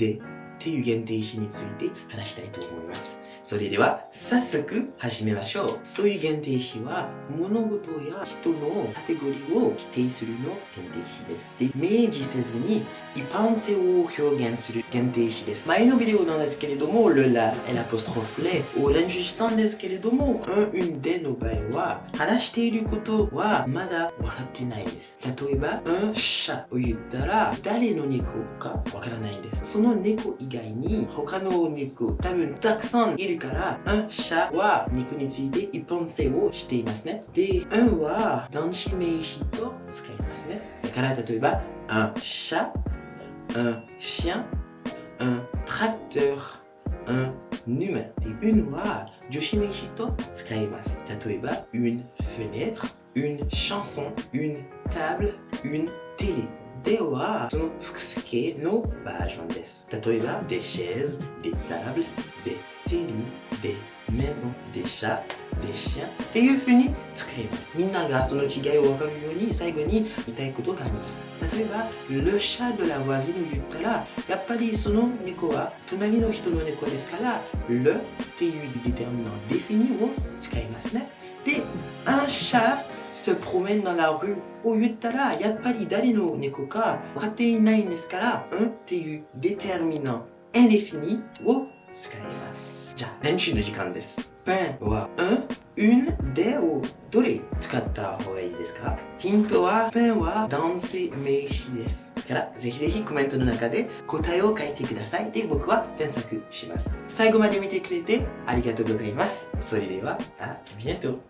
でっていう限定詞について話したいと思います。それでは早速始めましょう。そういう限定詞は物事や人のカテゴリーを規定するの限定詞です。で、明示せずに一般性を表現する限定詞です。前のビデオなんですけれども、le la et l'apostrophe les を練習したんですけれども、un, une での場合は話していることはまだ分かってないです。例えば、un chat を言ったら誰の猫か分からないです。その猫以外に他の猫多分たくさんいるから、un chat は肉について一般性をしていますね。で、un は男子名詞と使いますね。だから例えば、un chat, un chien, un tracteur, un humain. で、une は女子名詞と使います。例えば、une fenêtre, une chanson, une table, une télé. では、その複数形のバージョンです。例えば、des chaises, des tables, des télé, des maisons, des chats, des chiens っていう風に使います。みんながその違いを分かるように最後に言いたいことがあります。例えば、le chat de la voisine を言ったら、やっぱりその猫は隣の人の猫ですから、le っていう déterminant défini を使いますね。で、un chat se promène dans la rue を言ったら、やっぱり誰の猫か分かっていないんですから、un っていう déterminant indéfini を使います。じゃあ、練習の時間です。ペンは、un, une でをどれ使った方がいいですか？ヒントは、ペンは男性名詞です。だから、ぜひぜひコメントの中で答えを書いてください。で、僕は添削します。最後まで見てくれてありがとうございます。それでは、あ、ビエント